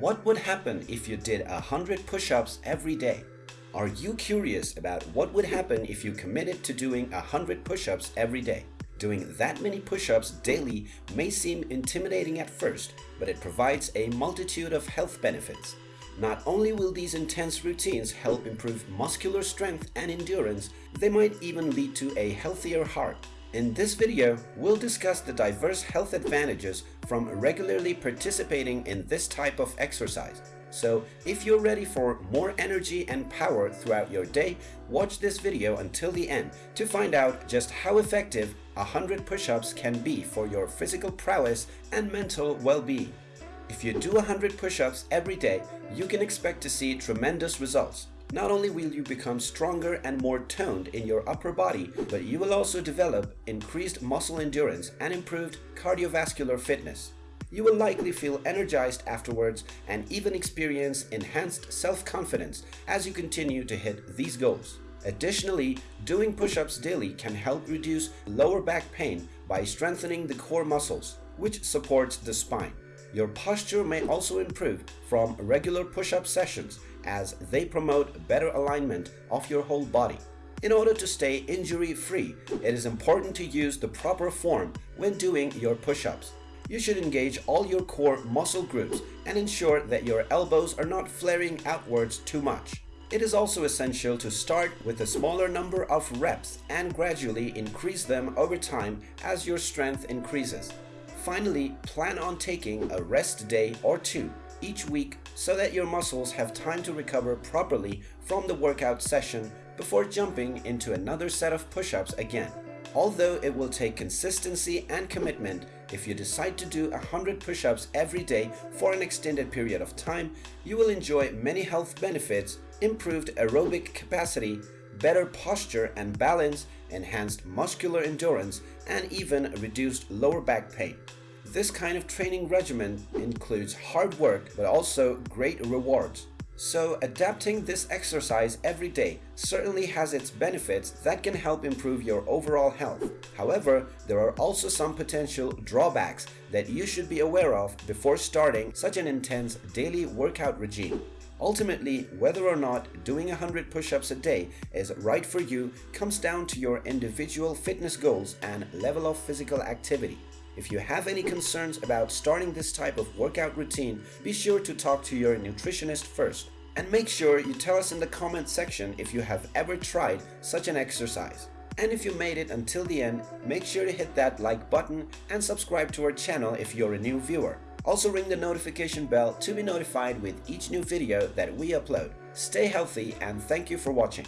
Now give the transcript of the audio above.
What would happen if you did 100 push-ups every day? Are you curious about what would happen if you committed to doing 100 push-ups every day? Doing that many push-ups daily may seem intimidating at first, but it provides a multitude of health benefits. Not only will these intense routines help improve muscular strength and endurance, they might even lead to a healthier heart. In this video, we'll discuss the diverse health advantages from regularly participating in this type of exercise. So if you're ready for more energy and power throughout your day, watch this video until the end to find out just how effective 100 push-ups can be for your physical prowess and mental well-being. If you do 100 push-ups every day, you can expect to see tremendous results. Not only will you become stronger and more toned in your upper body, but you will also develop increased muscle endurance and improved cardiovascular fitness. You will likely feel energized afterwards and even experience enhanced self-confidence as you continue to hit these goals. Additionally, doing push-ups daily can help reduce lower back pain by strengthening the core muscles, which supports the spine. Your posture may also improve from regular push-up sessions as they promote better alignment of your whole body. In order to stay injury-free, it is important to use the proper form when doing your push-ups. You should engage all your core muscle groups and ensure that your elbows are not flaring outwards too much. It is also essential to start with a smaller number of reps and gradually increase them over time as your strength increases. Finally, plan on taking a rest day or two each week so that your muscles have time to recover properly from the workout session before jumping into another set of push-ups again. Although it will take consistency and commitment, if you decide to do 100 push-ups every day for an extended period of time, you will enjoy many health benefits, improved aerobic capacity, better posture and balance, enhanced muscular endurance, and even reduced lower back pain. This kind of training regimen includes hard work but also great rewards. So adapting this exercise every day certainly has its benefits that can help improve your overall health. However, there are also some potential drawbacks that you should be aware of before starting such an intense daily workout regime. Ultimately, whether or not doing 100 push-ups a day is right for you comes down to your individual fitness goals and level of physical activity. If you have any concerns about starting this type of workout routine, be sure to talk to your nutritionist first. And make sure you tell us in the comment section if you have ever tried such an exercise. And if you made it until the end, make sure to hit that like button and subscribe to our channel if you're a new viewer. Also ring the notification bell to be notified with each new video that we upload. Stay healthy and thank you for watching.